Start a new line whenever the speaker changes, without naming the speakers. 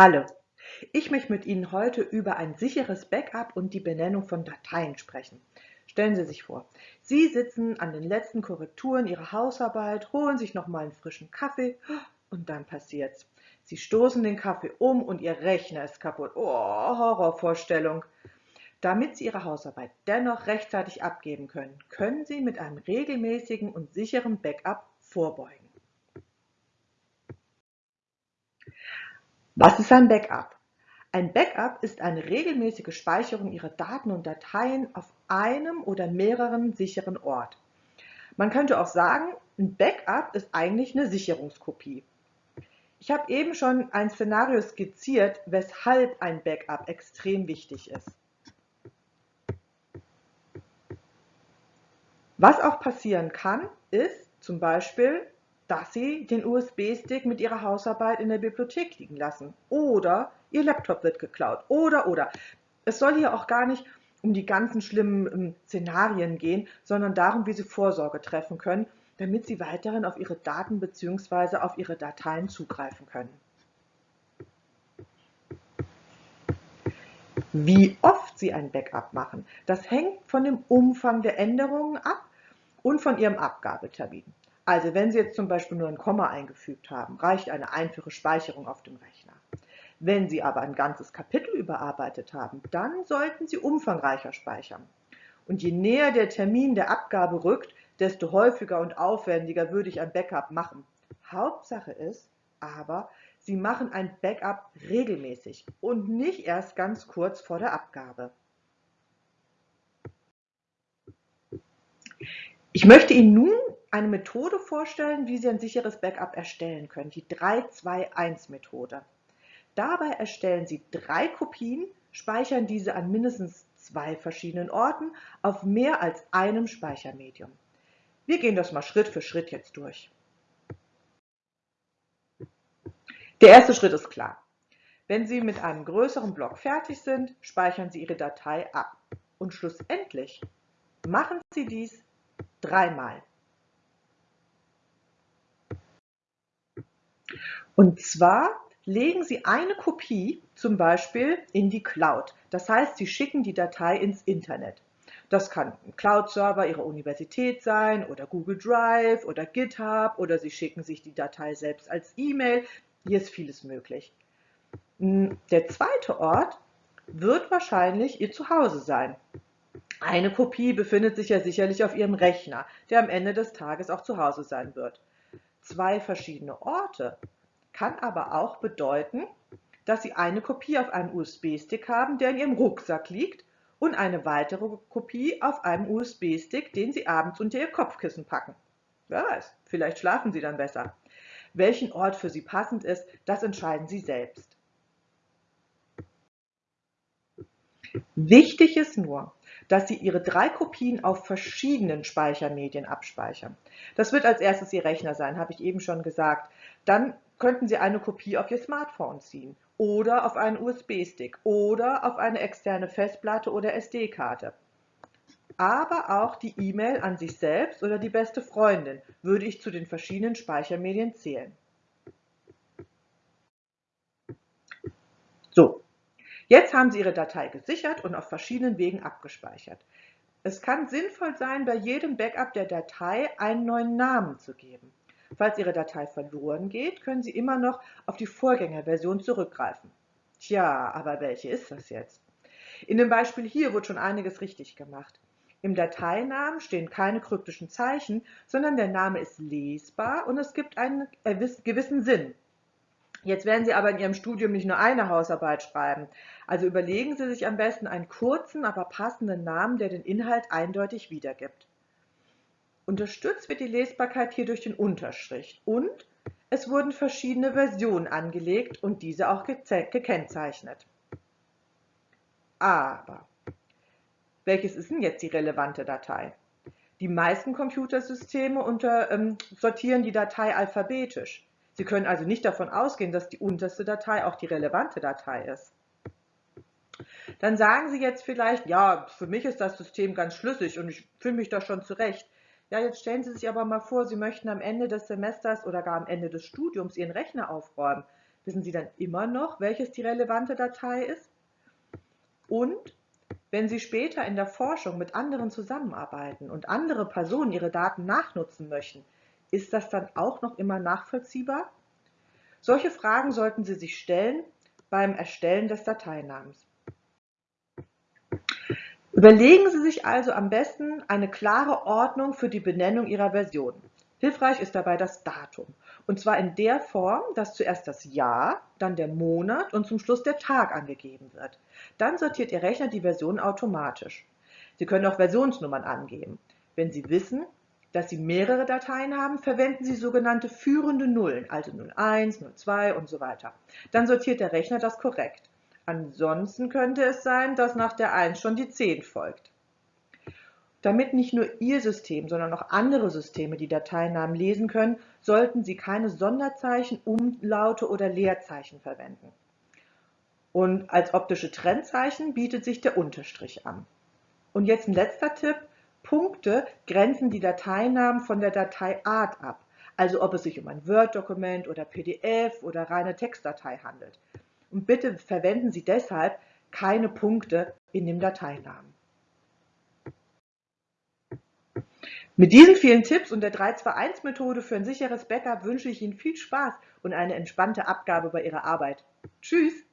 Hallo, ich möchte mit Ihnen heute über ein sicheres Backup und die Benennung von Dateien sprechen. Stellen Sie sich vor, Sie sitzen an den letzten Korrekturen Ihrer Hausarbeit, holen sich nochmal einen frischen Kaffee und dann passiert's. Sie stoßen den Kaffee um und Ihr Rechner ist kaputt. Oh, Horrorvorstellung. Damit Sie Ihre Hausarbeit dennoch rechtzeitig abgeben können, können Sie mit einem regelmäßigen und sicheren Backup vorbeugen. Was ist ein Backup? Ein Backup ist eine regelmäßige Speicherung Ihrer Daten und Dateien auf einem oder mehreren sicheren Ort. Man könnte auch sagen, ein Backup ist eigentlich eine Sicherungskopie. Ich habe eben schon ein Szenario skizziert, weshalb ein Backup extrem wichtig ist. Was auch passieren kann, ist zum Beispiel, dass Sie den USB-Stick mit Ihrer Hausarbeit in der Bibliothek liegen lassen. Oder Ihr Laptop wird geklaut. Oder, oder. Es soll hier auch gar nicht um die ganzen schlimmen ähm, Szenarien gehen, sondern darum, wie Sie Vorsorge treffen können, damit Sie weiterhin auf Ihre Daten bzw. auf Ihre Dateien zugreifen können. Wie oft Sie ein Backup machen, das hängt von dem Umfang der Änderungen ab und von Ihrem Abgabetermin. Also wenn Sie jetzt zum Beispiel nur ein Komma eingefügt haben, reicht eine einfache Speicherung auf dem Rechner. Wenn Sie aber ein ganzes Kapitel überarbeitet haben, dann sollten Sie umfangreicher speichern. Und je näher der Termin der Abgabe rückt, desto häufiger und aufwendiger würde ich ein Backup machen. Hauptsache ist aber, Sie machen ein Backup regelmäßig und nicht erst ganz kurz vor der Abgabe. Ich möchte Ihnen nun eine Methode vorstellen, wie Sie ein sicheres Backup erstellen können, die 3-2-1-Methode. Dabei erstellen Sie drei Kopien, speichern diese an mindestens zwei verschiedenen Orten auf mehr als einem Speichermedium. Wir gehen das mal Schritt für Schritt jetzt durch. Der erste Schritt ist klar. Wenn Sie mit einem größeren Block fertig sind, speichern Sie Ihre Datei ab. Und schlussendlich machen Sie dies dreimal. Und zwar legen Sie eine Kopie zum Beispiel in die Cloud. Das heißt, Sie schicken die Datei ins Internet. Das kann ein Cloud-Server Ihrer Universität sein oder Google Drive oder GitHub oder Sie schicken sich die Datei selbst als E-Mail. Hier ist vieles möglich. Hm, der zweite Ort wird wahrscheinlich Ihr Zuhause sein. Eine Kopie befindet sich ja sicherlich auf Ihrem Rechner, der am Ende des Tages auch zu Hause sein wird. Zwei verschiedene Orte kann aber auch bedeuten, dass Sie eine Kopie auf einem USB-Stick haben, der in Ihrem Rucksack liegt und eine weitere Kopie auf einem USB-Stick, den Sie abends unter Ihr Kopfkissen packen. Wer weiß, vielleicht schlafen Sie dann besser. Welchen Ort für Sie passend ist, das entscheiden Sie selbst. Wichtig ist nur, dass Sie Ihre drei Kopien auf verschiedenen Speichermedien abspeichern. Das wird als erstes Ihr Rechner sein, habe ich eben schon gesagt. Dann könnten Sie eine Kopie auf Ihr Smartphone ziehen oder auf einen USB-Stick oder auf eine externe Festplatte oder SD-Karte. Aber auch die E-Mail an sich selbst oder die beste Freundin würde ich zu den verschiedenen Speichermedien zählen. So, Jetzt haben Sie Ihre Datei gesichert und auf verschiedenen Wegen abgespeichert. Es kann sinnvoll sein, bei jedem Backup der Datei einen neuen Namen zu geben. Falls Ihre Datei verloren geht, können Sie immer noch auf die Vorgängerversion zurückgreifen. Tja, aber welche ist das jetzt? In dem Beispiel hier wird schon einiges richtig gemacht. Im Dateinamen stehen keine kryptischen Zeichen, sondern der Name ist lesbar und es gibt einen gewissen Sinn. Jetzt werden Sie aber in Ihrem Studium nicht nur eine Hausarbeit schreiben. Also überlegen Sie sich am besten einen kurzen, aber passenden Namen, der den Inhalt eindeutig wiedergibt. Unterstützt wird die Lesbarkeit hier durch den Unterstrich und es wurden verschiedene Versionen angelegt und diese auch gekennzeichnet. Aber welches ist denn jetzt die relevante Datei? Die meisten Computersysteme unter, ähm, sortieren die Datei alphabetisch. Sie können also nicht davon ausgehen, dass die unterste Datei auch die relevante Datei ist. Dann sagen Sie jetzt vielleicht, ja, für mich ist das System ganz schlüssig und ich fühle mich da schon zurecht. Ja, jetzt stellen Sie sich aber mal vor, Sie möchten am Ende des Semesters oder gar am Ende des Studiums Ihren Rechner aufräumen. wissen Sie dann immer noch, welches die relevante Datei ist? Und wenn Sie später in der Forschung mit anderen zusammenarbeiten und andere Personen ihre Daten nachnutzen möchten, ist das dann auch noch immer nachvollziehbar? Solche Fragen sollten Sie sich stellen beim Erstellen des Dateinamens. Überlegen Sie sich also am besten eine klare Ordnung für die Benennung Ihrer Version. Hilfreich ist dabei das Datum. Und zwar in der Form, dass zuerst das Jahr, dann der Monat und zum Schluss der Tag angegeben wird. Dann sortiert Ihr Rechner die Version automatisch. Sie können auch Versionsnummern angeben. Wenn Sie wissen, dass Sie mehrere Dateien haben, verwenden Sie sogenannte führende Nullen, also 01, 02 und so weiter. Dann sortiert der Rechner das korrekt. Ansonsten könnte es sein, dass nach der 1 schon die 10 folgt. Damit nicht nur Ihr System, sondern auch andere Systeme die Dateinamen lesen können, sollten Sie keine Sonderzeichen, Umlaute oder Leerzeichen verwenden. Und als optische Trennzeichen bietet sich der Unterstrich an. Und jetzt ein letzter Tipp. Punkte grenzen die Dateinamen von der Dateiart ab, also ob es sich um ein Word-Dokument oder PDF oder reine Textdatei handelt. Und bitte verwenden Sie deshalb keine Punkte in dem Dateinamen. Mit diesen vielen Tipps und der 3-2-1-Methode für ein sicheres Backup wünsche ich Ihnen viel Spaß und eine entspannte Abgabe bei Ihrer Arbeit. Tschüss!